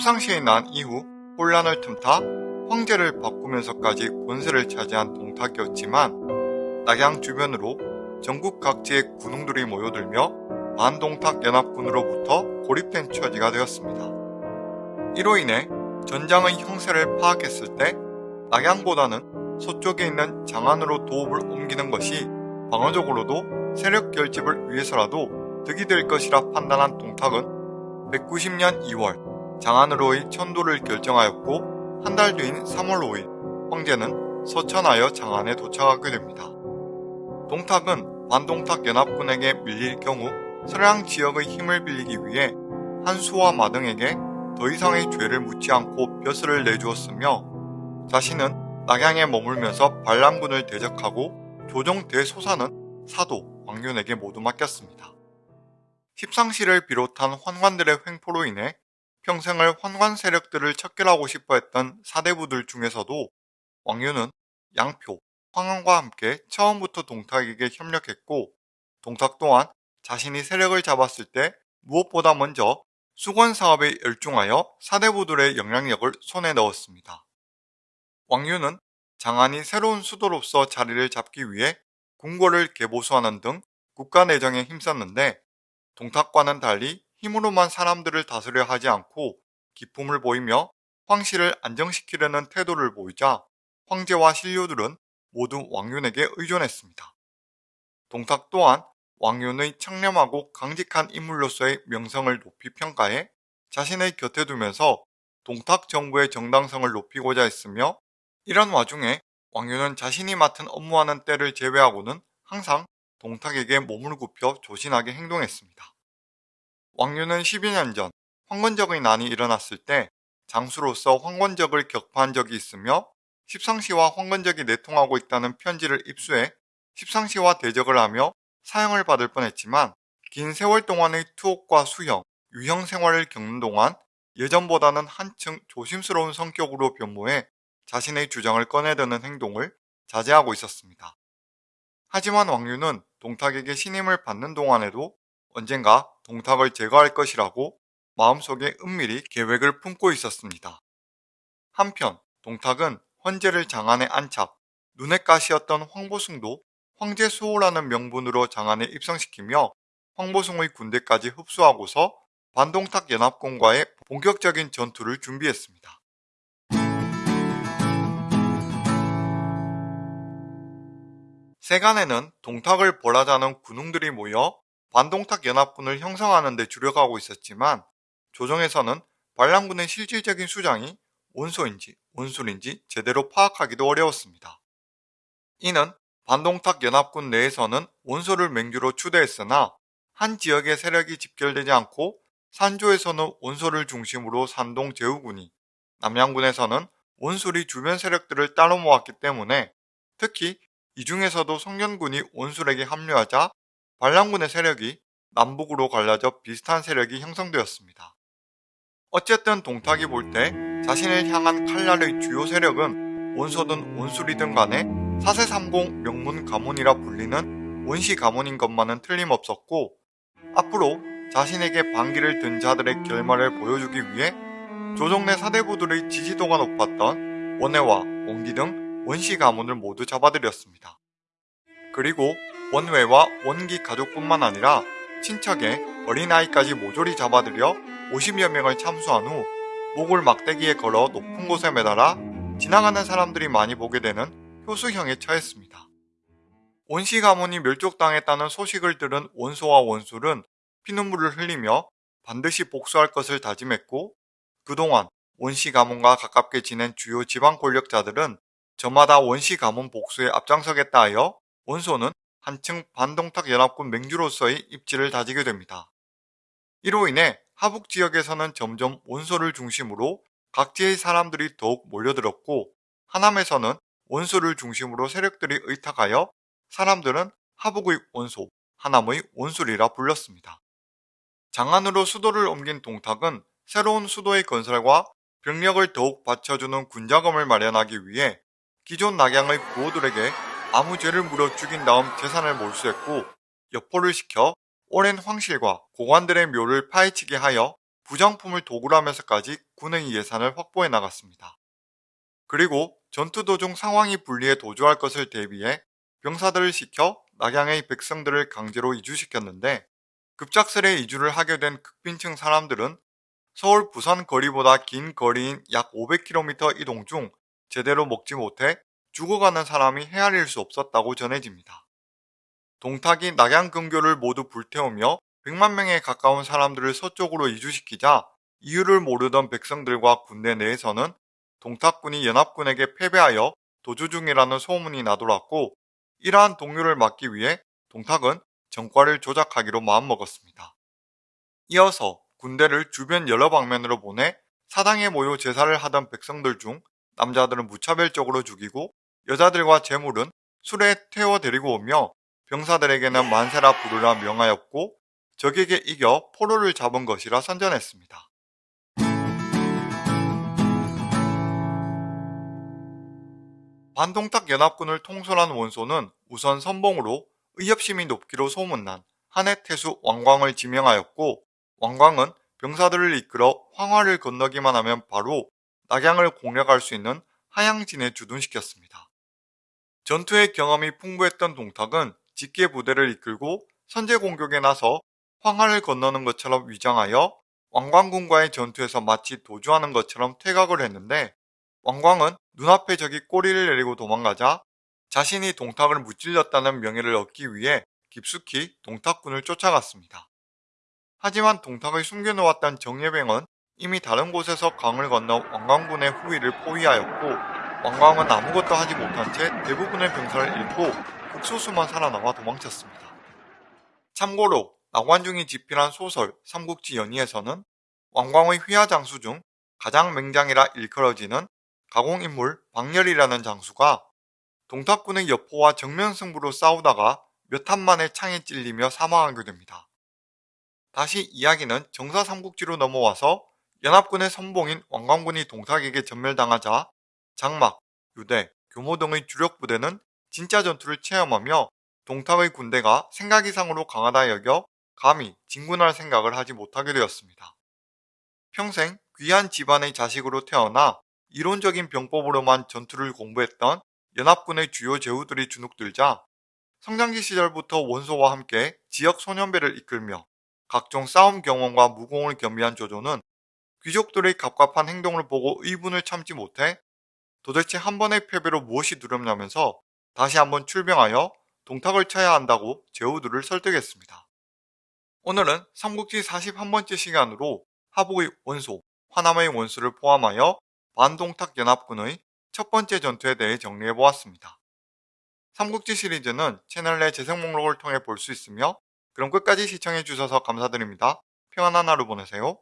십상시에 난 이후 혼란을 틈타 황제를 바꾸면서까지 권세를 차지한 동탁이었지만 낙양 주변으로 전국 각지의 군웅들이 모여들며 반동탁 연합군으로부터 고립된 처지가 되었습니다. 이로 인해 전장의 형세를 파악했을 때 낙양보다는 서쪽에 있는 장안으로 도읍을 옮기는 것이 방어적으로도 세력 결집을 위해서라도 득이 될 것이라 판단한 동탁은 190년 2월 장안으로의 천도를 결정하였고 한 달 뒤인 3월 5일 황제는 서천하여 장안에 도착하게 됩니다. 동탁은 반동탁 연합군에게 밀릴 경우 서량 지역의 힘을 빌리기 위해 한수와 마등에게 더 이상의 죄를 묻지 않고 벼슬을 내주었으며 자신은 낙양에 머물면서 반란군을 대적하고 조정 대소사는 사도 왕윤에게 모두 맡겼습니다. 십상시를 비롯한 환관들의 횡포로 인해 평생을 환관 세력들을 척결하고 싶어 했던 사대부들 중에서도 왕윤은 양표, 황원과 함께 처음부터 동탁에게 협력했고 동탁 또한 자신이 세력을 잡았을 때 무엇보다 먼저 수건 사업에 열중하여 사대부들의 영향력을 손에 넣었습니다. 왕윤은 장안이 새로운 수도로서 자리를 잡기 위해 궁궐을 개보수하는 등 국가 내정에 힘썼는데 동탁과는 달리 힘으로만 사람들을 다스려 하지 않고 기품을 보이며 황실을 안정시키려는 태도를 보이자 황제와 신료들은 모두 왕윤에게 의존했습니다. 동탁 또한 왕윤의 청렴하고 강직한 인물로서의 명성을 높이 평가해 자신의 곁에 두면서 동탁 정부의 정당성을 높이고자 했으며 이런 와중에 왕윤은 자신이 맡은 업무하는 때를 제외하고는 항상 동탁에게 몸을 굽혀 조신하게 행동했습니다. 왕윤은 12년 전 황건적의 난이 일어났을 때 장수로서 황건적을 격파한 적이 있으며 십상시와 황건적이 내통하고 있다는 편지를 입수해 십상시와 대적을 하며 사형을 받을 뻔했지만 긴 세월 동안의 투옥과 수형, 유형 생활을 겪는 동안 예전보다는 한층 조심스러운 성격으로 변모해 자신의 주장을 꺼내드는 행동을 자제하고 있었습니다. 하지만 왕유는 동탁에게 신임을 받는 동안에도 언젠가 동탁을 제거할 것이라고 마음속에 은밀히 계획을 품고 있었습니다. 한편 동탁은 헌제를 장안에 안착, 눈에 가시였던 황보숭도 황제 수호라는 명분으로 장안에 입성시키며 황보숭의 군대까지 흡수하고서 반동탁 연합군과의 본격적인 전투를 준비했습니다. 세간에는 동탁을 벌하자는 군웅들이 모여 반동탁 연합군을 형성하는 데 주력하고 있었지만 조정에서는 반란군의 실질적인 수장이 원소인지 원술인지 제대로 파악하기도 어려웠습니다. 이는 반동탁 연합군 내에서는 원소를 맹주로 추대했으나 한 지역의 세력이 집결되지 않고 산조에서는 원소를 중심으로 산동 제후군이 남양군에서는 원술이 주변 세력들을 따로 모았기 때문에 특히 이 중에서도 성년군이 원술에게 합류하자 반란군의 세력이 남북으로 갈라져 비슷한 세력이 형성되었습니다. 어쨌든 동탁이 볼 때 자신을 향한 칼날의 주요 세력은 원소든 원술이든 간에 사세삼공 명문 가문이라 불리는 원시 가문인 것만은 틀림없었고 앞으로 자신에게 반기를 든 자들의 결말을 보여주기 위해 조정내 사대부들의 지지도가 높았던 원해와 원기 등 원시 가문을 모두 잡아들였습니다. 그리고 원외와 원기 가족뿐만 아니라 친척의 어린아이까지 모조리 잡아들여 50여 명을 참수한 후 목을 막대기에 걸어 높은 곳에 매달아 지나가는 사람들이 많이 보게 되는 효수형에 처했습니다. 원시 가문이 멸족당했다는 소식을 들은 원소와 원술은 피눈물을 흘리며 반드시 복수할 것을 다짐했고 그동안 원시 가문과 가깝게 지낸 주요 지방 권력자들은 저마다 원시 가문 복수에 앞장서겠다 하여 원소는 한층 반동탁 연합군 맹주로서의 입지를 다지게 됩니다. 이로 인해 하북 지역에서는 점점 원소를 중심으로 각지의 사람들이 더욱 몰려들었고 하남에서는 원소를 중심으로 세력들이 의탁하여 사람들은 하북의 원소, 하남의 원술이라 불렸습니다. 장안으로 수도를 옮긴 동탁은 새로운 수도의 건설과 병력을 더욱 받쳐주는 군자금을 마련하기 위해 기존 낙양의 부호들에게 아무 죄를 물어 죽인 다음 재산을 몰수했고 여포를 시켜 오랜 황실과 고관들의 묘를 파헤치게 하여 부장품을 도구로 하면서까지 군의 예산을 확보해 나갔습니다. 그리고 전투 도중 상황이 불리해 도주할 것을 대비해 병사들을 시켜 낙양의 백성들을 강제로 이주시켰는데 급작스레 이주를 하게 된 극빈층 사람들은 서울 부산 거리보다 긴 거리인 약 500km 이동 중 제대로 먹지 못해 죽어가는 사람이 헤아릴 수 없었다고 전해집니다. 동탁이 낙양 근교를 모두 불태우며 100만 명에 가까운 사람들을 서쪽으로 이주시키자 이유를 모르던 백성들과 군대 내에서는 동탁군이 연합군에게 패배하여 도주 중이라는 소문이 나돌았고 이러한 동요를 막기 위해 동탁은 정과를 조작하기로 마음먹었습니다. 이어서 군대를 주변 여러 방면으로 보내 사당에 모여 제사를 하던 백성들 중 남자들은 무차별적으로 죽이고 여자들과 재물은 술에 태워 데리고 오며 병사들에게는 만세라 부르라 명하였고 적에게 이겨 포로를 잡은 것이라 선전했습니다. 반동탁 연합군을 통솔한 원소는 우선 선봉으로 의협심이 높기로 소문난 한해 태수 왕광을 지명하였고 왕광은 병사들을 이끌어 황화를 건너기만 하면 바로 낙양을 공략할 수 있는 하양진에 주둔시켰습니다. 전투의 경험이 풍부했던 동탁은 직계 부대를 이끌고 선제 공격에 나서 황하를 건너는 것처럼 위장하여 왕광군과의 전투에서 마치 도주하는 것처럼 퇴각을 했는데 왕광은 눈앞에 적이 꼬리를 내리고 도망가자 자신이 동탁을 무찔렀다는 명예를 얻기 위해 깊숙이 동탁군을 쫓아갔습니다. 하지만 동탁을 숨겨놓았던 정예병은 이미 다른 곳에서 강을 건너 왕광군의 후위를 포위하였고 왕광은 아무것도 하지 못한 채 대부분의 병사를 잃고 극소수만 살아남아 도망쳤습니다. 참고로 나관중이 집필한 소설 삼국지 연의에서는 왕광의 휘하 장수 중 가장 맹장이라 일컬어지는 가공인물 박렬이라는 장수가 동탁군의 여포와 정면 승부로 싸우다가 몇 한 만에 창에 찔리며 사망하게 됩니다. 다시 이야기는 정사 삼국지로 넘어와서 연합군의 선봉인 왕광군이 동탁에게 전멸당하자 장막, 유대, 교모 등의 주력 부대는 진짜 전투를 체험하며 동탁의 군대가 생각 이상으로 강하다 여겨 감히 진군할 생각을 하지 못하게 되었습니다. 평생 귀한 집안의 자식으로 태어나 이론적인 병법으로만 전투를 공부했던 연합군의 주요 제후들이 주눅들자 성장기 시절부터 원소와 함께 지역 소년배를 이끌며 각종 싸움 경험과 무공을 겸비한 조조는 귀족들의 갑갑한 행동을 보고 의분을 참지 못해 도대체 한 번의 패배로 무엇이 두렵냐면서 다시 한번 출병하여 동탁을 쳐야 한다고 제후들을 설득했습니다. 오늘은 삼국지 41번째 시간으로 하복의 원소, 화남의 원수를 포함하여 반동탁 연합군의 첫 번째 전투에 대해 정리해보았습니다. 삼국지 시리즈는 채널 내 재생 목록을 통해 볼 수 있으며 그럼 끝까지 시청해주셔서 감사드립니다. 평안한 하루 보내세요.